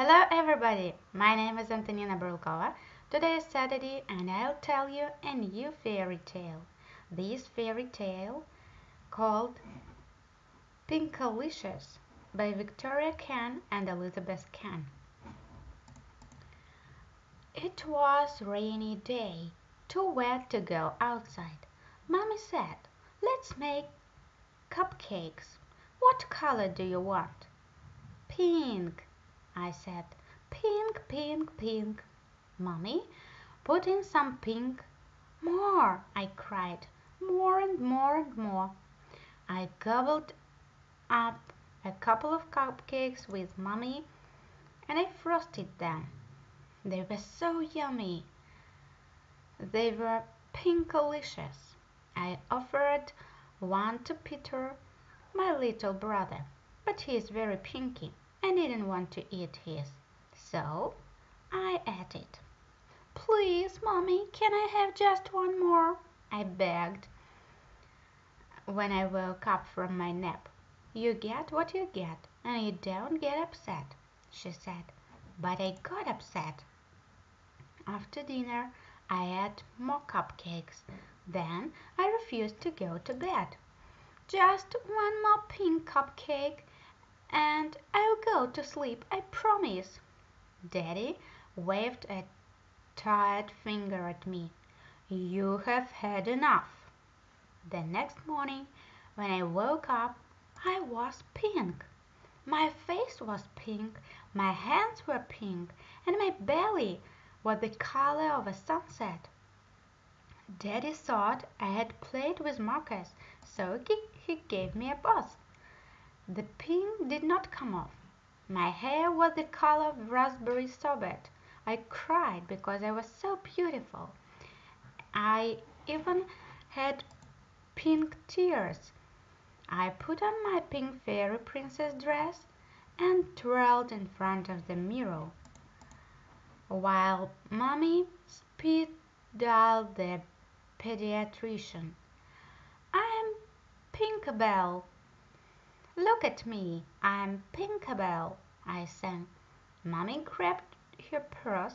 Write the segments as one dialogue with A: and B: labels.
A: Hello everybody, my name is Antonina Brulkova. Today is Saturday and I'll tell you a new fairy tale. This fairy tale called Pinkalicious by Victoria Kann and Elizabeth Kann. It was rainy day, too wet to go outside. Mommy said, let's make cupcakes. What color do you want? Pink, I said. Pink, pink, pink. Mommy, put in some pink. More, I cried. More and more and more. I gobbled up a couple of cupcakes with Mommy and I frosted them. They were so yummy. They were pinkalicious. I offered one to Peter, my little brother, but he is very pinky. I didn't want to eat his, so I ate it. "Please, Mommy, can I have just one more?" I begged when I woke up from my nap. "You get what you get, and you don't get upset," she said. But I got upset. After dinner I ate more cupcakes. Then I refused to go to bed. "Just one more pink cupcake and to sleep, I promise." Daddy waved a tired finger at me. "You have had enough." The next morning when I woke up I was pink. My face was pink, my hands were pink, and my belly was the color of a sunset. Daddy thought I had played with markers, so he gave me a bath. The pink did not come off. My hair was the color of raspberry sorbet. I cried because I was so beautiful. I even had pink tears. I put on my pink fairy princess dress and twirled in front of the mirror while Mommy dialed the pediatrician. I'm Pinkabel, Look at me, I'm Pinkabel, I sang. Mommy grabbed her purse.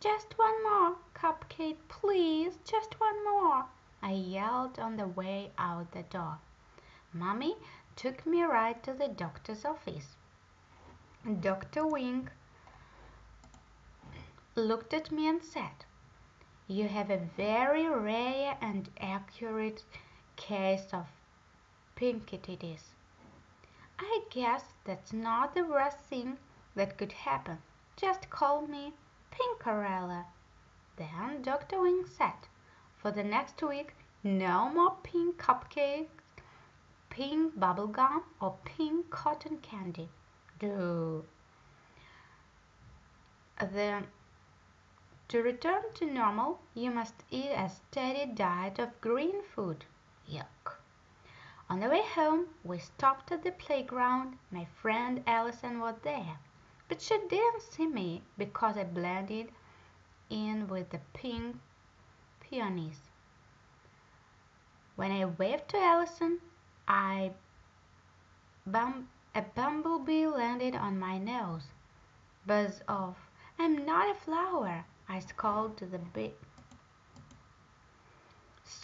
A: Just one more cupcake, please, just one more, I yelled on the way out the door. Mommy took me right to the doctor's office. Dr. Wink looked at me and said, You have a very rare and accurate case of pinkitis. I guess that's not the worst thing that could happen. Just call me Pinkarella. Then Dr. Wink said, for the next week, no more pink cupcakes, pink bubblegum, or pink cotton candy. Do. To return to normal, you must eat a steady diet of green food. Yuck. On the way home we stopped at the playground. My friend Allison was there, but she didn't see me because I blended in with the pink peonies. When I waved to Allison, I bum a bumblebee landed on my nose. Buzz off. I'm not a flower, I called to the bee.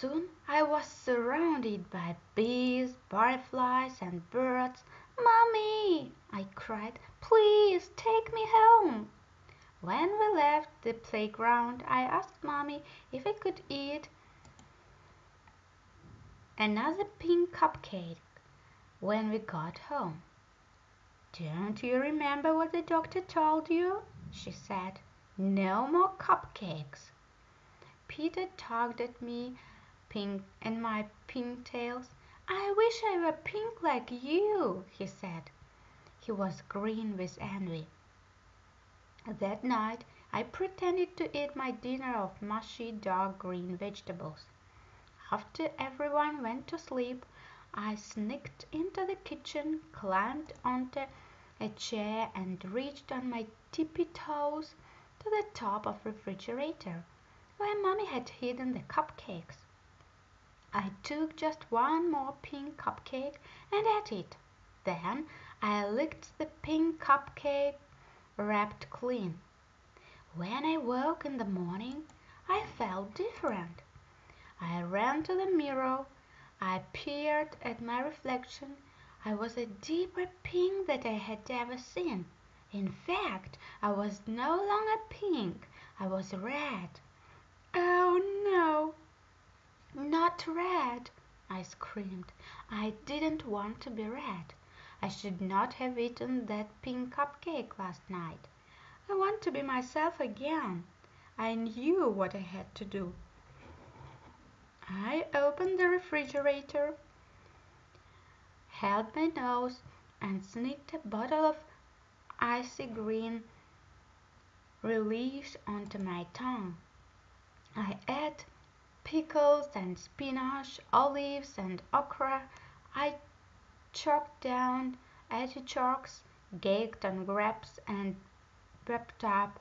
A: Soon I was surrounded by bees, butterflies, and birds. "Mommy!" I cried. "Please take me home!" When we left the playground I asked Mommy if I could eat another pink cupcake when we got home. "Don't you remember what the doctor told you?" she said. "No more cupcakes." Peter tugged at me pink and my pink tails. "I wish I were pink like you," he said. He was green with envy. That night I pretended to eat my dinner of mushy dark green vegetables. After everyone went to sleep I sneaked into the kitchen, climbed onto a chair and reached on my tippy toes to the top of the refrigerator, where Mommy had hidden the cupcakes. I took just one more pink cupcake and ate it. Then I licked the pink cupcake wrapped clean. When I woke in the morning I felt different. I ran to the mirror. I peered at my reflection. I was a deeper pink than I had ever seen. In fact, I was no longer pink. I was red. "Oh, no, not red!" I screamed. I didn't want to be red. I should not have eaten that pink cup cake last night. I want to be myself again. I knew what I had to do. I opened the refrigerator, held my nose, and sneaked a bottle of icy green relish onto my tongue. I ate pickles and spinach, olives and okra. I choked down artichokes, gaggled on grapes, and bumped up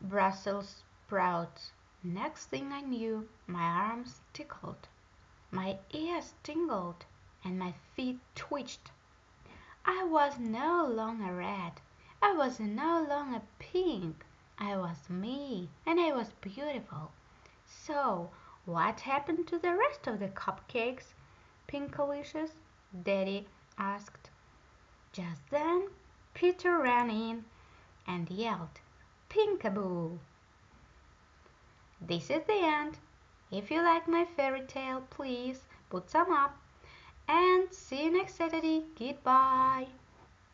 A: Brussels sprouts. Next thing I knew my arms tickled, my ears tingled, and my feet twitched. I was no longer red. I was no longer pink. I was me, and I was beautiful. So what happened to the rest of the cupcakes, Pinkalicious? Daddy asked. Just then Peter ran in and yelled, Pinkaboo! This is the end. If you like my fairy tale, please put some up and see you next Saturday. Goodbye.